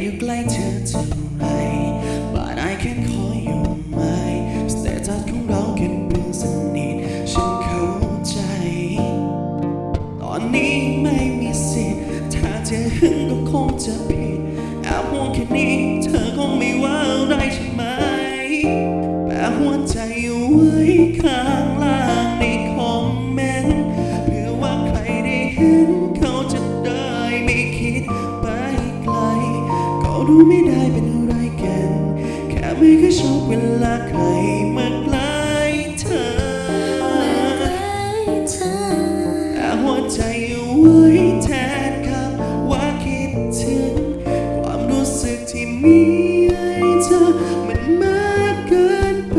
อยู่ใกล้เธอเท่าไรบ้านไอแค่ขออยู่ไหมสเตตัสของเราแค่เพื่อนสนิทฉันเข้าใจ ตอนนี้ไม่มีสิทธิ์ถ้าเธอหึงก็คงจะ ลาใครมากล้เธอแต่หัวใจเอาไว้แทนคำว่าคิดถึง ความรู้สึกที่มีให้เธอมันมากเกินไป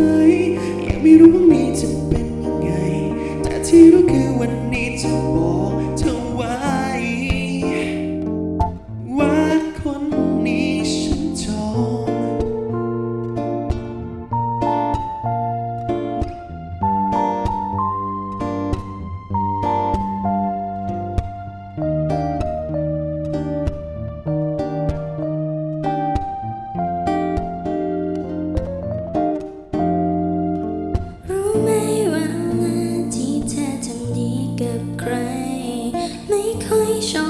ยังไม่รู้ว่านี้จะเป็นยังไง แต่ที่รู้คือวันนี้จะบอก 说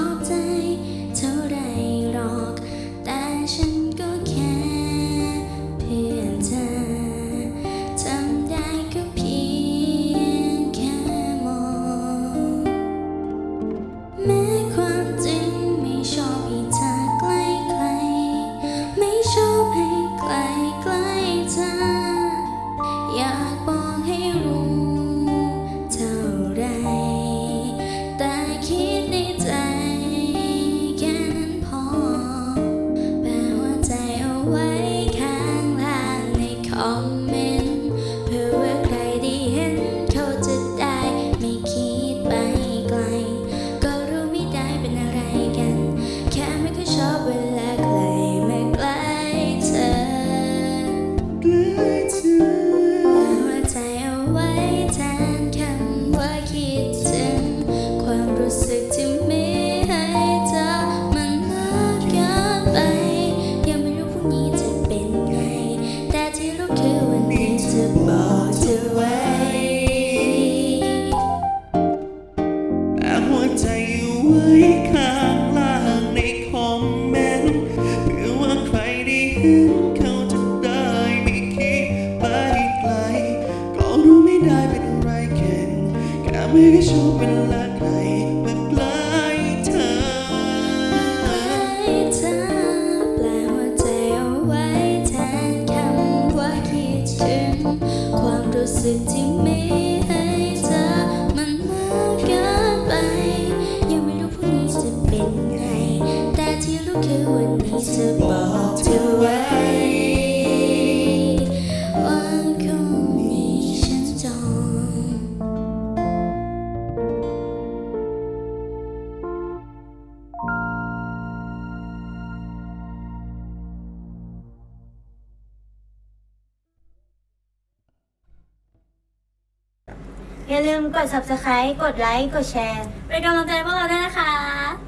ไว้ข้างล่างในคอม ไม่ชอบเวลาใครมากลายทางเธอแปลว่าใจเอาไว้แทนคำว่าคิดถึงความรู้สึกที่ อย่าลืมกด subscribe กดไลค์ กดแชร์ เป็นกำลังใจพวกเราด้วยนะคะ